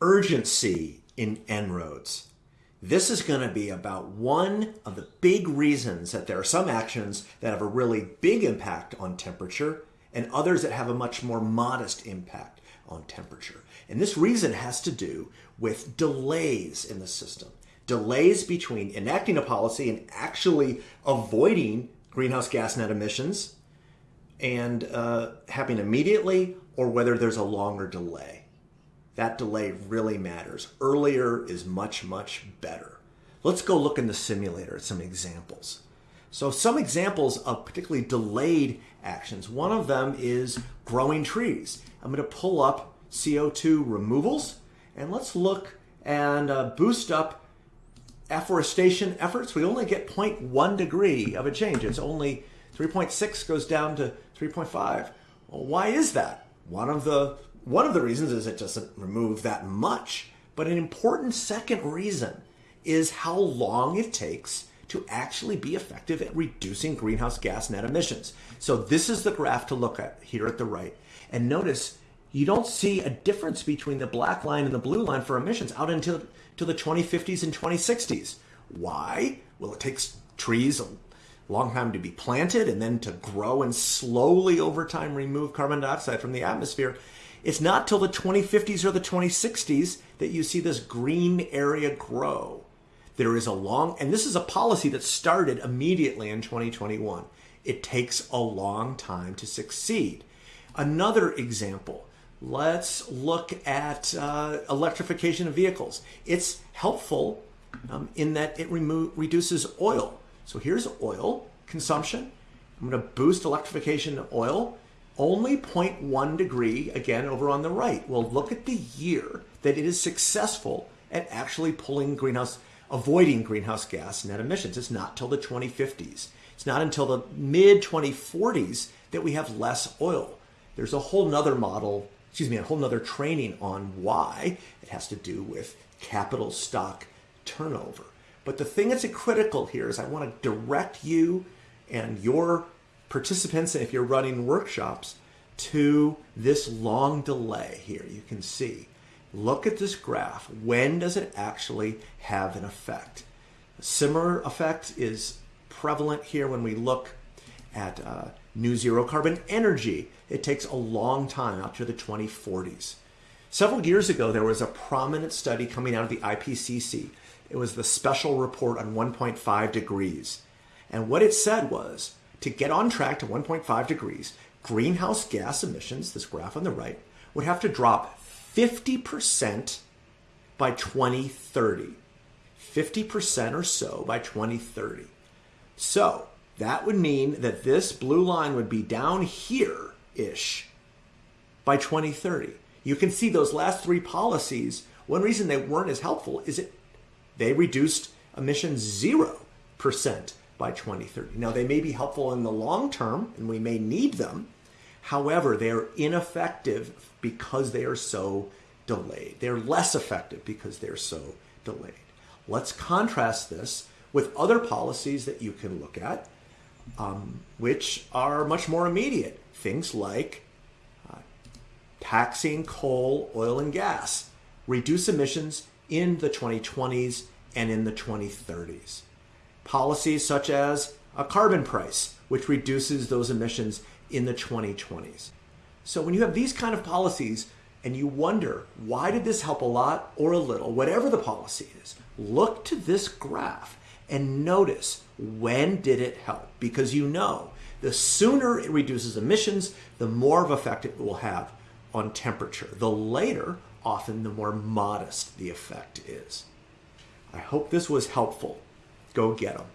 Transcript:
urgency in En-ROADS. This is going to be about one of the big reasons that there are some actions that have a really big impact on temperature and others that have a much more modest impact on temperature. And this reason has to do with delays in the system. Delays between enacting a policy and actually avoiding greenhouse gas net emissions and uh, happening immediately or whether there's a longer delay. That delay really matters. Earlier is much, much better. Let's go look in the simulator at some examples. So some examples of particularly delayed actions. One of them is growing trees. I'm going to pull up CO2 removals and let's look and uh, boost up afforestation efforts. We only get 0.1 degree of a change. It's only 3.6 goes down to 3.5. Well, why is that? One of the one of the reasons is it doesn't remove that much, but an important second reason is how long it takes to actually be effective at reducing greenhouse gas net emissions. So this is the graph to look at here at the right. And notice you don't see a difference between the black line and the blue line for emissions out until to the 2050s and 2060s. Why? Well, it takes trees a long time to be planted and then to grow and slowly over time remove carbon dioxide from the atmosphere. It's not till the 2050s or the 2060s that you see this green area grow. There is a long, and this is a policy that started immediately in 2021. It takes a long time to succeed. Another example, let's look at uh, electrification of vehicles. It's helpful um, in that it remo- reduces oil so here's oil consumption. I'm going to boost electrification of oil. Only 0.1 degree, again, over on the right. Well, look at the year that it is successful at actually pulling greenhouse, avoiding greenhouse gas net emissions. It's not till the 2050s. It's not until the mid 2040s that we have less oil. There's a whole nother model, excuse me, a whole nother training on why. It has to do with capital stock turnover. But the thing that's critical here is I want to direct you and your participants, if you're running workshops, to this long delay here. You can see. Look at this graph. When does it actually have an effect? A similar effect is prevalent here when we look at uh, new zero carbon energy. It takes a long time out to the 2040s. Several years ago, there was a prominent study coming out of the IPCC it was the special report on 1.5 degrees. And what it said was to get on track to 1.5 degrees, greenhouse gas emissions, this graph on the right, would have to drop 50% by 2030. 50% or so by 2030. So that would mean that this blue line would be down here ish by 2030. You can see those last three policies. One reason they weren't as helpful is it they reduced emissions 0% by 2030. Now, they may be helpful in the long term, and we may need them. However, they are ineffective because they are so delayed. They're less effective because they're so delayed. Let's contrast this with other policies that you can look at, um, which are much more immediate. Things like uh, taxing coal, oil, and gas, reduce emissions in the 2020s and in the 2030s. Policies such as a carbon price, which reduces those emissions in the 2020s. So when you have these kind of policies and you wonder, why did this help a lot or a little, whatever the policy is, look to this graph and notice when did it help? Because you know the sooner it reduces emissions, the more of effect it will have on temperature. The later, often the more modest the effect is. I hope this was helpful. Go get them.